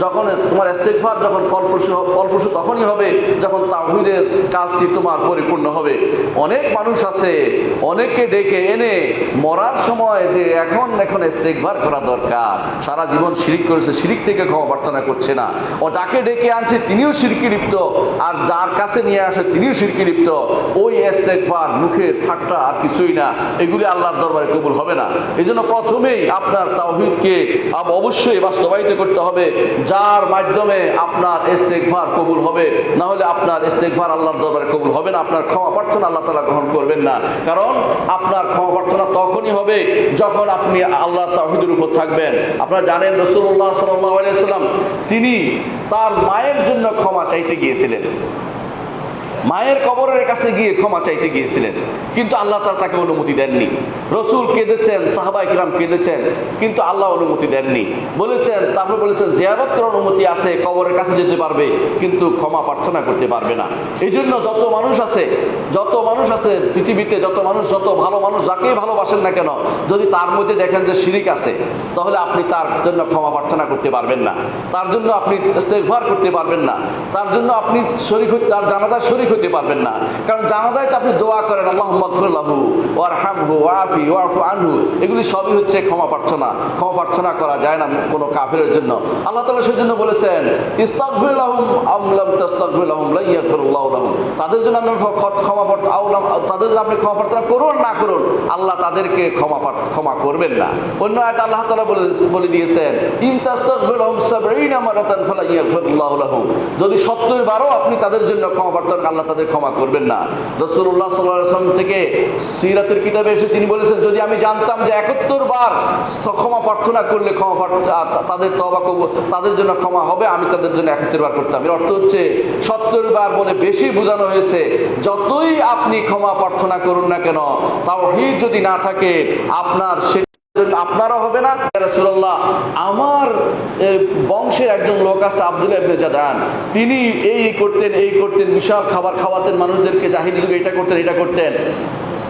যখন তোমার ইস্তেকভার যখন ফলপ্রসূ ফলপ্রসূ তখনই হবে যখন তাহিদের কাজটি তোমার পরিপূর্ণ হবে। অনেক মানুষ আছে অনেকে ডেকে এনে মরার সময় যে এখন এখন করা দরকার। সারা জীবন শিরিক করেছে, শিরিক থেকে ক্ষমা প্রার্থনা করছে না। ও যাকে ডেকে আনছে তিনিও শিরকি লিপ্ত, আর যার কাছে নিয়ে আসে তিনিও শিরকি লিপ্ত। ওই ঠাট্টা আর কিছুই না, এগুলি আল্লাহর দরবারে কবুল হবে না। এই প্রথমেই আপনার তাওহিদকে আব- অবশ্যই বাস্তবায়িত করতে হবে। যার মাধ্যমে আপনার ইস্তেকভার কবুল হবে। না হলে আপনার ইস্তেকভার আল্লাহর দরবারে কবুল হবে না, আপনার ক্ষমা প্রার্থনা আল্লাহ তালা গ্রহণ করবেন না। কারণ আপনার ক্ষমা প্রার্থনা তখনই হবে যখন আপনি আল্লাহ তাহিদের উপর থাকবেন। আপনারা জানেন রসুল্লাহ সাল্লাম তিনি তার মায়ের জন্য ক্ষমা চাইতে গিয়েছিলেন। মায়ের কবরের কাছে গিয়ে ক্ষমা চাইতে গিয়েছিলেন। কিন্তু আল্লাহ তার তাকে অনুমতি দেননি। রসুল কেঁদেছেন, সাহাবা ইকরাম কেঁদেছেন, কিন্তু আল্লাহ অনুমতি দেননি। বলেছেন, তারপর বলেছেন জিয়ারত করার অনুমতি আছে, কবরের কাছে যেতে পারবে, কিন্তু ক্ষমা প্রার্থনা করতে পারবে না। এই জন্য যত মানুষ আছে, যত মানুষ আছে পৃথিবীতে, যত মানুষ, যত ভালো মানুষ যাকেই ভালোবাসেন না কেন, যদি তার মধ্যে দেখেন যে শিরিক আছে, তাহলে আপনি তার জন্য ক্ষমা প্রার্থনা করতে পারবেন না। তার জন্য আপনি ইস্তেগফার করতে পারবেন না। তার জন্য আপনি শরিক তার জানাজায় শরিক হতে পারবেন না। কারণ জানাজায় তো আপনি দোয়া করেন আল্লাহ মকরুল্লাহু ওয়ার হামহু ওয়াফি ওয়াফু আনহু। এগুলি সবই হচ্ছে ক্ষমা প্রার্থনা। ক্ষমা প্রার্থনা করা যায় না কোনো কাফেরের জন্য। আল্লাহ তালা সেই জন্য বলেছেন ইস্তাগফিরুল্লাহুম আমলাম তাস্তাগফিরুল্লাহুম লা ইয়াগফিরুল্লাহু তাদের জন্য আপনি ক্ষমা আউলাম তাদের জন্য আপনি ক্ষমা প্রার্থনা করুন, না করুন, আল্লাহ তাদেরকে ক্ষমা ক্ষমা করবেন না। অন্য আয়াত আল্লাহ তালা বলে বলে দিয়েছেন, ইন তাস্তাগফিরুল্লাহুম সাবঈনা মারাতান ফালা ইয়াগফিরুল্লাহু লাহুম। যদি 70 বারও আপনি তাদের জন্য ক্ষমা প্রার্থনা আল্লাহ তাদের ক্ষমা করবেন না। আলাইহি ওয়াসাল্লাম থেকে সিরাতের কিতাবে এসে তিনি বলেছেন, যদি আমি জানতাম যে 71 বার ক্ষমা প্রার্থনা করলে ক্ষমা তাদের তওবা কবুল, তাদের জন্য ক্ষমা হবে, আমি তাদের জন্য 71 বার করতাম। এর অর্থ হচ্ছে 70 বার বলে বেশি বোঝানো হয়েছে, যতই আপনি ক্ষমা প্রার্থনা করুন না কেন তাও তাওহীদ যদি না থাকে, আপনার সে আপনারও হবে না? রাসুল্লাহ আমার বংশে একজন লোক আছে আব্দুল ইবনে জাদান তিনি এই করতেন এই করতেন, বিশাল খাবার খাওয়াতেন মানুষদেরকে জাহিদ যুগে এটা করতেন এটা করতেন।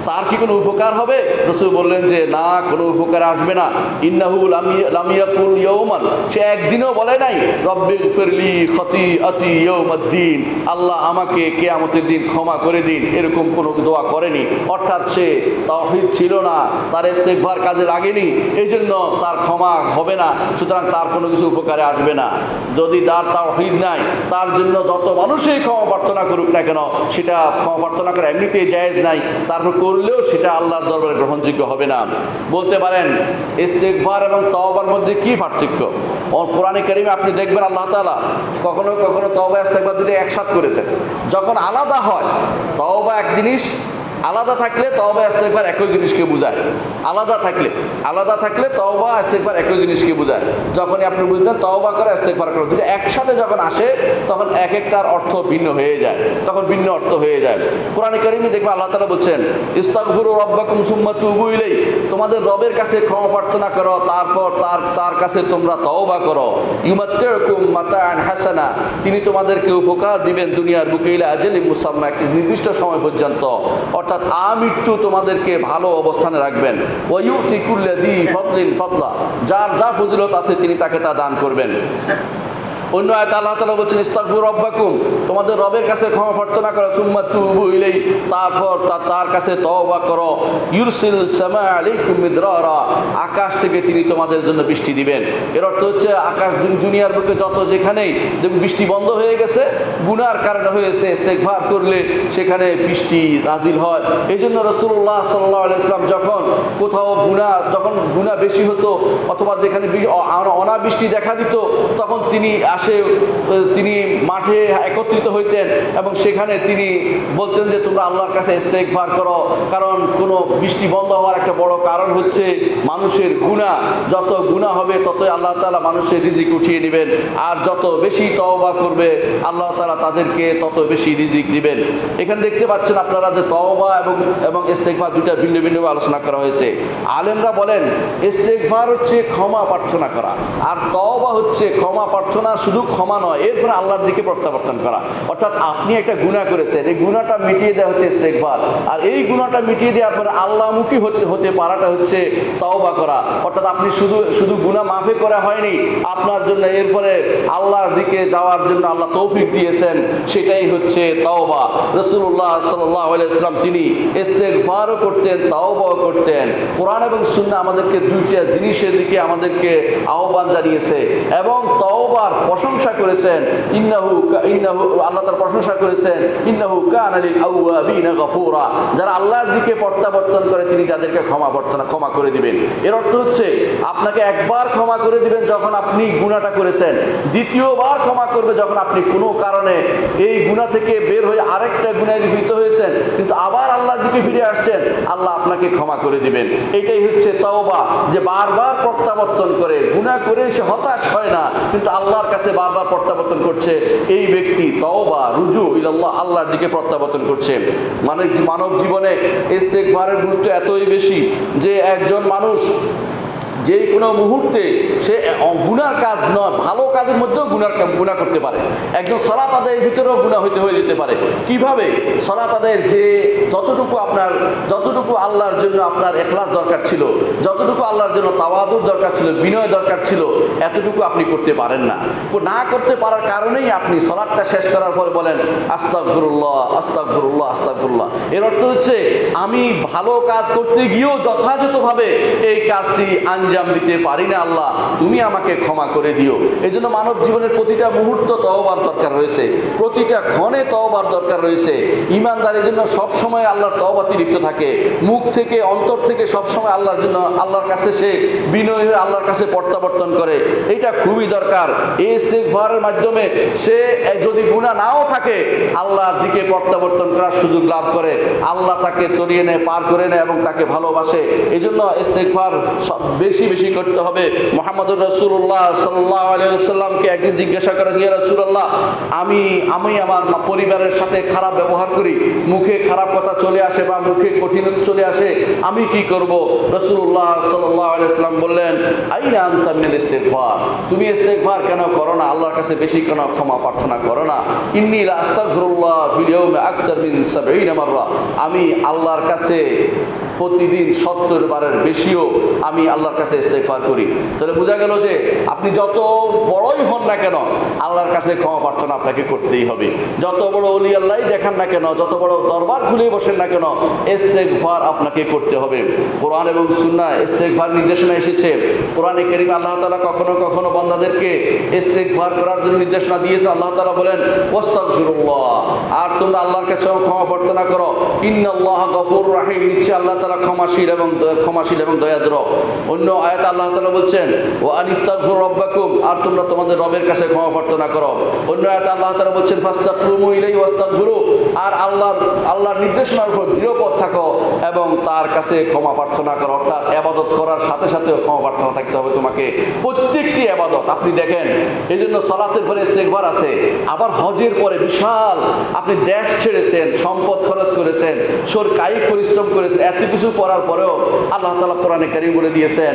তার কি কোনো উপকার হবে? রসুল বললেন যে, না, কোনো উপকার আসবে না। ইন্নাহু লামি- লামিয়াকুল ইয়ৌমান সে একদিনও বলে নাই, রব্বি ফিরলি খতি আতি ইয়ৌমাদ্দিন আল্লাহ আমাকে কেয়ামতের দিন ক্ষমা করে দিন, এরকম কোনো দোয়া করেনি। অর্থাৎ সে তাওহীদ ছিল না, তার ইস্তেকভার কাজে লাগেনি এই জন্য তার ক্ষমা হবে না, সুতরাং তার কোনো কিছু উপকারে আসবে না। যদি তার তাওহীদ নাই, তার জন্য যত মানুষই ক্ষমা প্রার্থনা করুক না কেন, সেটা ক্ষমা প্রার্থনা করা এমনিতেই জায়েজ নাই। তারপর করলেও সেটা আল্লাহর দরবারে গ্রহণযোগ্য হবে না। বলতে পারেন ইস্তেকবার এবং তওবার মধ্যে কি পার্থক্য? কোরআনে কারিমে আপনি দেখবেন আল্লাহ তালা কখনো কখনো তওবা ইস্তেকবার দুটি একসাথ করেছেন। যখন আলাদা হয়, তওবা এক জিনিস আলাদা থাকলে তওবা, ইস্তেগফার একই জিনিসকে বোঝায়। আলাদা থাকলে আলাদা থাকলে তওবা, ইস্তেগফার একই জিনিসকে বোঝায়। যখনই আপনি বুঝবেন তওবা করা, ইস্তেগফার করা দুটো একসাথে যখন আসে, তখন এক একটার অর্থ ভিন্ন হয়ে যায়। তখন ভিন্ন অর্থ হয়ে যায়। কোরআনে কারিমে দেখবে আল্লাহ তাআলা বলছেন, ইস্তাগফিরু রাব্বাকুম সুম্মা তুবু ইলাই তোমাদের রবের কাছে ক্ষমা প্রার্থনা করো, তারপর তার তার কাছে তোমরা তওবা করো। ইউমাত্তিউকুম মাতাআন হাসানা। তিনি তোমাদেরকে উপকার দিবেন দুনিয়ার বুকে ইলা আজালি মুসাম্মা, একটি নির্দিষ্ট সময় পর্যন্ত। অর্থাৎ আমৃত্যু তোমাদেরকে ভালো অবস্থানে রাখবেন। ওয়ুতি কুল্লাদি ফতলিন ফতলা যার যা ফজিলত আছে তিনি তাকে তা দান করবেন। অন্য আয়াত আল্লাহ তাআলা বলছেন, ইস্তাগফিরু রাব্বাকুম। তোমাদের রবের কাছে ক্ষমা প্রার্থনা করো, সুম্মা তুবু ইলাই তারপর তা- তার কাছে তওবা করো। ইউরসিল সামা আলাইকুম মিদরারা। আকাশ থেকে তিনি তোমাদের জন্য বৃষ্টি দিবেন। এর অর্থ হচ্ছে, আকাশ দুন- দুনিয়ার বুকে যত যেখানেই বৃষ্টি বন্ধ হয়ে গেছে, গুনার কারণে হয়েছে, ইস্তেগফার করলে সেখানে বৃষ্টি নাজিল হয়। এই জন্য রসুল্লাহ সাল্লাহ আলাইসলাম যখন কোথাও গুণা যখন গুণা বেশি হতো, অথবা যেখানে অনাবৃষ্টি দেখা দিত, তখন তিনি আসে তিনি মাঠে একত্রিত হইতেন এবং সেখানে তিনি বলতেন যে, তোমরা আল্লাহর কাছে ইস্তেগফার করো। কারণ কোনো বৃষ্টি বন্ধ হওয়ার একটা বড় কারণ হচ্ছে মানুষের গুণা যত গুণা হবে, ততই আল্লাহ তালা মানুষের রিজিক উঠিয়ে নেবেন। আর যত বেশি তওবা করবে, আল্লাহ তালা তাদেরকে তত বেশি রিজিক দিবেন। এখানে দেখতে পাচ্ছেন আপনারা যে তওবা এবং এবং ইস্তেগফার দুইটা ভিন্ন ভিন্নভাবে আলোচনা করা হয়েছে। আলেমরা বলেন, ইস্তেগফার হচ্ছে ক্ষমা প্রার্থনা করা। আর তওবা হচ্ছে ক্ষমা প্রার্থনা শুধু ক্ষমা নয়। এরপরে আল্লাহর দিকে প্রত্যাবর্তন করা। অর্থাৎ আপনি একটা গুণা করেছেন। এই গুণাটা মিটিয়ে দেওয়া হচ্ছে ইস্তেকবার আর এই গুণাটা মিটিয়ে দেওয়ার পরে আল্লাহমুখী হতে হতে পারাটা হচ্ছে তওবা করা। অর্থাৎ আপনি শুধু শুধু গুণা মাফে করা হয়নি, আপনার জন্য এরপরে আল্লাহর দিকে যাওয়ার জন্য আল্লাহ তৌফিক দিয়েছেন, সেটাই হচ্ছে তাওবা। রসুল্লাহ সাল্লাহ ইসলাম তিনি ইস্তেকবারও করতেন, তাওবাও করতেন। কোরআন এবং সুন্না আমাদেরকে দুইটা জিনিসের দিকে আমাদেরকে আহ্বান জানিয়েছে। এবং তওবার প্রশংসা করেছেন। ইন্নাহু ইন্নাহু, আল্লাহ তার প্রশংসা করেছেন। ইন্নাহু কান আলিল আউয়াবিনা গফুরা। যারা আল্লাহর দিকে প্রত্যাবর্তন করে, তিনি তাদেরকে ক্ষমা বর্তনা ক্ষমা করে দিবেন। এর অর্থ হচ্ছে, আপনাকে একবার ক্ষমা করে দিবেন যখন আপনি গুণাটা করেছেন। দ্বিতীয়বার ক্ষমা করবে যখন আপনি কোনো কারণে এই গুণা থেকে বের হয়ে আরেকটা গুণায় লিপ্ত হয়েছেন, কিন্তু আবার আল্লাহর দিকে ফিরে আসছেন, আল্লাহ আপনাকে ক্ষমা করে দিবেন। এটাই হচ্ছে তওবা, যে বারবার প্রত্যাবর্তন করে গুণা করে সে হতাশ হয় না, কিন্তু আল্লাহর কাছে বারবার প্রত্যাবর্তন করছে, এই ব্যক্তি তওবা, রুজু ইল্লাহ আল্লাহর দিকে প্রত্যাবর্তন করছে। মানে মানব জীবনে ইস্তেকবারের গুরুত্ব এতই বেশি যে একজন মানুষ যে কোনো মুহূর্তে সে গুনার কাজ নয়, ভালো কাজের মধ্যেও গুনার গুণা করতে পারে। একজন সলাত আদায়ের ভিতরেও গুণা হইতে, হয়ে যেতে পারে। কীভাবে? সলাত আদায়ের যে যতটুকু আপনার, যতটুকু আল্লাহর জন্য আপনার এখলাস দরকার ছিল, যতটুকু আল্লাহর জন্য তাওয়াদুর দরকার ছিল, বিনয় দরকার ছিল, এতটুকু আপনি করতে পারেন না। না করতে পারার কারণেই আপনি সলাদটা শেষ করার পরে বলেন আস্তাকফিরুল্লাহ আস্তাকফিরুল্লাহ আস্তাকফিরুল্লাহ এর অর্থ হচ্ছে, আমি ভালো কাজ করতে গিয়েও যথাযথভাবে এই কাজটি আঞ্জাম দিতে পারি না আল্লাহ, তুমি আমাকে ক্ষমা করে দিও। এই জন্য মানব জীবনের প্রতিটা মুহূর্ত তওবার দরকার রয়েছে। প্রতিটা ক্ষণে তওবার দরকার রয়েছে। ইমানদারের জন্য সবসময় আল্লাহর তওবাতি লিপ্ত থাকে। মুখ থেকে, অন্তর থেকে সবসময় আল্লাহর জন্য, আল্লাহর কাছে সে বিনয় হয়ে আল্লাহর কাছে প্রত্যাবর্তন করে। এটা খুবই দরকার। এই ইস্তেগফারের মাধ্যমে সে যদি গুণা নাও থাকে, আল্লাহর দিকে প্রত্যাবর্তন করার সুযোগ লাভ করে। আল্লাহ তাকে তরিয়ে নেয়, পার করে নেয় এবং তাকে ভালোবাসে। এই জন্য ইস্তেগফার সব বেশি বেশি করতে হবে। মোহাম্মদ রসুল্লাহ সাল্লাহ আলিয়াল্লামকে একদিন জিজ্ঞাসা করা গিয়ে রসুল্লাহ আমি আমি আমার পরিবারের সাথে খারাপ ব্যবহার করি, মুখে খারাপ কথা চলে আসে বা মুখে কঠিনতা চলে আসে, আমি কি করব? রসুল্লাহ সাল্লাহ আলিয়াল্লাম বললেন, আইনা আন্তামিল ইস্তেগফার, তুমি ইস্তেগফার কেন করো না? আল্লাহর কাছে বেশি কেন ক্ষমা প্রার্থনা করো না। ইন্নি আস্তাগফিরুল্লাহ ইয়াউমি আকসার মিন 70 মাররা, আমি আল্লাহর কাছে প্রতিদিন সত্তর বারের বেশিও আমি আল্লাহর কাছে ইস্তেগফার করি। তাহলে বোঝা গেল যে আপনি যত বড়ই হন না কেন, আল্লাহর কাছে ক্ষমা প্রার্থনা আপনাকে করতেই হবে। যত বড় অলি আল্লাহ দেখান না কেন, যত বড় দরবার খুলে বসেন না কেন, ইস্তেগফার আপনাকে করতে হবে। কোরআন এবং সুন্নাহ ইস্তেগফার নির্দেশনা এসেছে। কোরআনে করিম আল্লাহ তালা কখনো কখনো বান্দাদেরকে ইস্তেগফার করার জন্য নির্দেশনা দিয়েছে। আল্লাহ তাআলা বলেন আর তোমরা আল্লাহর কাছে ক্ষমা প্রার্থনা করো। ইন্নাল্লাহ গফুর রাহিম। নিশ্চয় আল্লাহ তাআলা ক্ষমাশীল এবং ক্ষমাশীল এবং দয়াদ্র অন্য আয়াত আল্লাহ তাআলা বলছেন ও আনিস্তাগফির রব্বাকুম আর তোমরা তোমাদের রবের কাছে ক্ষমা প্রার্থনা করো। অন্য আয়াত আল্লাহ তাআলা বলছেন ফাস্তাগফিরু ইলাইহি ওয়াস্তাগফিরু আর আল্লাহর আল্লাহর নির্দেশনার উপর দৃঢ়পদ থাকো এবং তার কাছে ক্ষমা প্রার্থনা করো। অর্থাৎ আবাদত করার সাথে সাথেও ক্ষমা প্রার্থনা থাকতে হবে তোমাকে। প্রত্যেকটি আবাদত আপনি দেখেন এই জন্য সালাতের পরে ইস্তেগফার আছে। আবার হজের পরে বিশাল, আপনি দেশ ছেড়েছেন, সম্পদ খরচ করেছেন সোর কায়িক পরিশ্রম করেছেন, এত কিছু করার পরেও আল্লাহ তাআলা কোরআনে কারীম বলে দিয়েছেন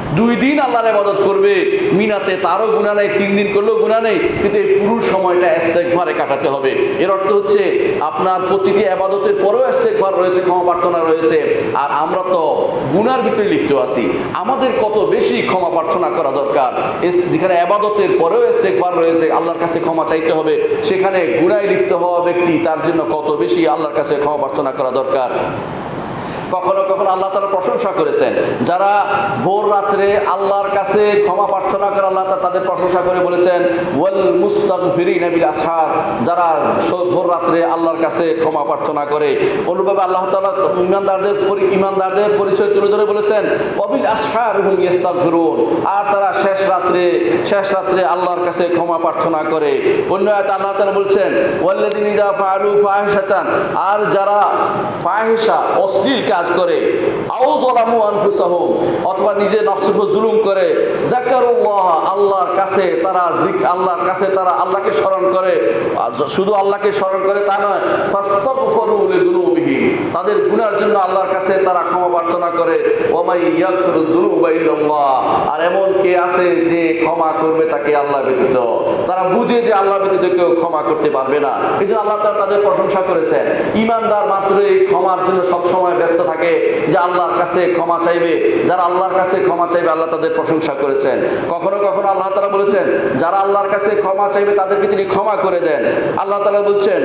দুই দিন আল্লাহর ইবাদত করবে। মিনাতে তারও গুণা নেই, তিন দিন করলেও গুণা নেই। কিন্তু এই পুরো সময়টা ইস্তেগফারে কাটাতে হবে। এর অর্থ হচ্ছে, আপনার প্রতিটি আবাদতের পরেও ইস্তেগফার রয়েছে, ক্ষমা প্রার্থনা রয়েছে। আর আমরা তো গুনার ভিতরে লিপ্ত আছি। আমাদের কত বেশি ক্ষমা প্রার্থনা করা দরকার? যেখানে আবাদতের পরেও ইস্তেগফার রয়েছে, আল্লাহর কাছে ক্ষমা চাইতে হবে। সেখানে গুনায় লিপ্ত হওয়া ব্যক্তি, তার জন্য কত বেশি আল্লাহর কাছে ক্ষমা প্রার্থনা করা দরকার? কখনো কখনো আল্লাহ তালা প্রশংসা করেছেন। যারা ভোর রাত্রে আল্লাহর কাছে ক্ষমা প্রার্থনা করে, আল্লাহ তাআলা তাদের প্রশংসা করে বলেছেন, ওয়েল ওয়াল মুস্তাগফিরিন বিল আসহার যারা ভোর রাত্রে আল্লাহর কাছে ক্ষমা প্রার্থনা করে। অনুভাবে আল্লাহ তালা ইমানদারদের ইমানদারদের পরিচয় তুলে ধরে বলেছেন অবিল আসহার হুম ইস্তাগফিরুন আর তারা শেষ রাত্রে শেষ রাত্রে আল্লাহর কাছে ক্ষমা প্রার্থনা করে। অন্য আয়াতে আল্লাহ তাআলা বলছেন ফাআলু ফাহিশাতান আর যারা ফাহিশা অশ্লীল কাজ করে। আও আনফুসাহুম, অথবা নিজে নফসের জুলুম করে। আল্লাহর কাছে তারা আল্লাহর কাছে তারা আল্লাহকে স্মরণ করে। শুধু আল্লাহকে স্মরণ করে তা নয় তাদের গুনার জন্য আল্লাহর কাছে তারা ক্ষমা প্রার্থনা করে। আর এমন কে আছে যে ক্ষমা করবে তাকে আল্লাহ ব্যতীত। তারা বুঝে যে আল্লাহ ব্যতীত কেউ ক্ষমা করতে পারবে না। কিন্তু আল্লাহ তাদের প্রশংসা করেছেন। ইমানদার মাত্র এই ক্ষমার জন্য সবসময় ব্যস্ত থাকে যে আল্লাহর কাছে ক্ষমা চাইবে। যারা আল্লাহর কাছে ক্ষমা চাইবে, আল্লাহ তাদের প্রশংসা করেছেন। কখনো কখনো আল্লাহ তারা বলেছেন, যারা আল্লাহর কাছে ক্ষমা চাইবে, তাদেরকে তিনি ক্ষমা করে দেন। আল্লাহ তালা বলছেন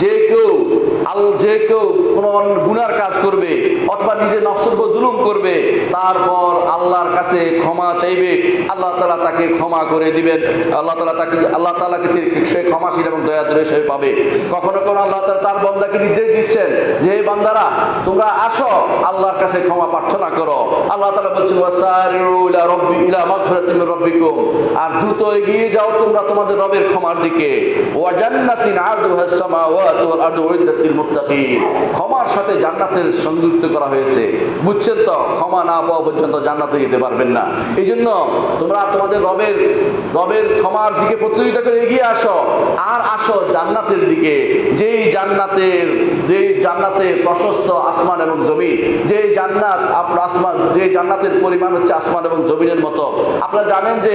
যে কেউ আল যে কেউ কোনো গুনার কাজ করবে অথবা নিজের নফসের জুলুম করবে, তারপর আল্লাহর কাছে ক্ষমা চাইবে। আল্লাহ তালা তাকে ক্ষমা করে দিবেন। আল্লাহ তালা তাকে, আল্লাহ তালাকে সে ক্ষমাশীল এবং দয়াদ্র হিসেবে পাবে। কখনো কখনো আল্লাহ তালা তার বান্দাকে নির্দেশ দিচ্ছেন যে, হে বান্দারা, তোমরা আসো, আল্লাহর কাছে ক্ষমা প্রার্থনা করো। আল্লাহ তালা বলছেন আর দ্রুত এগিয়ে যাও তোমরা তোমাদের রবের ক্ষমার দিকে। ওয়া জান্নাতিন আরদুহাস সামাওয়াতু ওয়াল আরদু উইদ্দাত মুত্তাকিন ক্ষমার সাথে জান্নাতের সংযুক্ত করা হয়েছে। বুঝছেন তো? ক্ষমা না পাওয়া পর্যন্ত জান্নাতে যেতে পারবেন না। এই জন্য তোমরা তোমাদের রবের রবের ক্ষমার দিকে প্রতিযোগিতা করে এগিয়ে আসো। আর আসো জান্নাতের দিকে। যেই জান্নাতের যেই জান্নাতের প্রশস্ত আসমান এবং জমিন যেই জান্নাত আপনার আসমান যে জান্নাতের পরিমাণ হচ্ছে আসমান এবং জমিনের মতো। আপনারা জানেন যে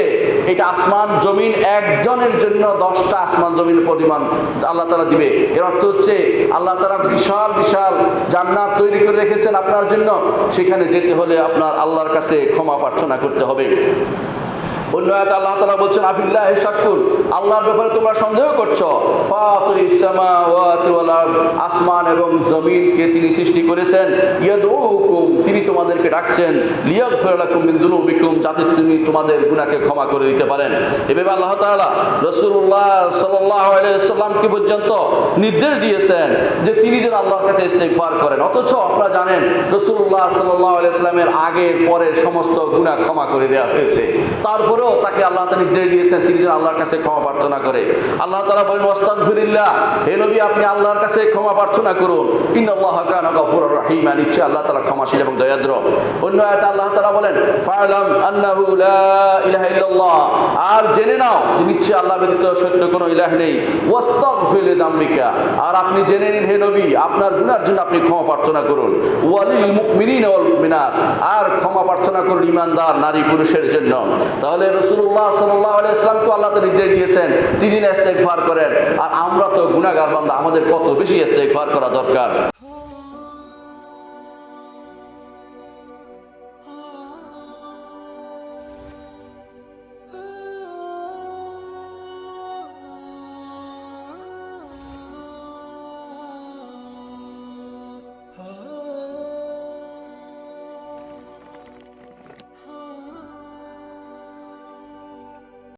এটা আসমান, জমিন একজনের জন্য দশটা আসমান, জমিনের পরিমাণ আল্লাহ তালা দিবে। এর অর্থ হচ্ছে আল্লাহ তালা বিশাল বিশাল জান্নাত তৈরি করে রেখেছেন আপনার জন্য। সেখানে যেতে হলে আপনার আল্লাহর কাছে ক্ষমা প্রার্থনা করতে হবে। অন্য এক আল্লাহ তালা বলছেন শাকুর আল্লাহর ব্যাপারে তোমরা সন্দেহ করছ? আসমান এবং জমিনকে তিনি সৃষ্টি করেছেন। তিনি তোমাদেরকে ডাকছেন। মিন দুনুবিকুম যাতে তিনি তোমাদের গুনাহকে ক্ষমা করে দিতে পারেন। এভাবে আল্লাহ রাসূলুল্লাহ সাল্লাল্লাহু সাল্লামকে পর্যন্ত নির্দেশ দিয়েছেন? যে তিনি যেন আল্লাহর কাছে ইস্তেগফার করেন। অথচ আপনারা জানেন রসুল্লাহ সাল্লাল্লাহু আলাইহি সাল্লামের আগের পরের সমস্ত গুনাহ ক্ষমা করে দেওয়া হয়েছে। তারপরেও তাকে আল্লাহ তাআলা নির্দেশ দিয়েছেন, তিনি যেন আল্লাহর কাছে ক্ষমা প্রার্থনা করে। আল্লাহ তাআলা বলেন, ওয়াস্তাগফিরিল্লাহ, হে নবী, আপনি আল্লাহর কাছে ক্ষমা প্রার্থনা করুন। ইন্নাল্লাহ কানা গফুরুর রহিম। নিশ্চয় আল্লাহ তাআলা ক্ষমাশীল এবং দয়াদ্র। অন্য আয়াতে আল্লাহ তাআলা বলেন আর জেনে নাও যে নিশ্চয় আল্লাহ ব্যতীত সত্য কোনো ইলাহ নেই। ওয়াস্তাগফির লিযামবিকা। আর আপনি জেনে নিন, হে নবী, আপনার গুনার জন্য আপনি ক্ষমা প্রার্থনা করুন। ওয়ালিল মুমিনিনা ওয়াল মুমিনাত। আর ক্ষমা প্রার্থনা করুন ইমানদার, নারী, পুরুষের জন্য। তাহলে দিয়েছেন তিনি করেন। আর আমরা তো গুণাগার বান্ধব আমাদের কত বেশি ইস্তেগফার করা দরকার?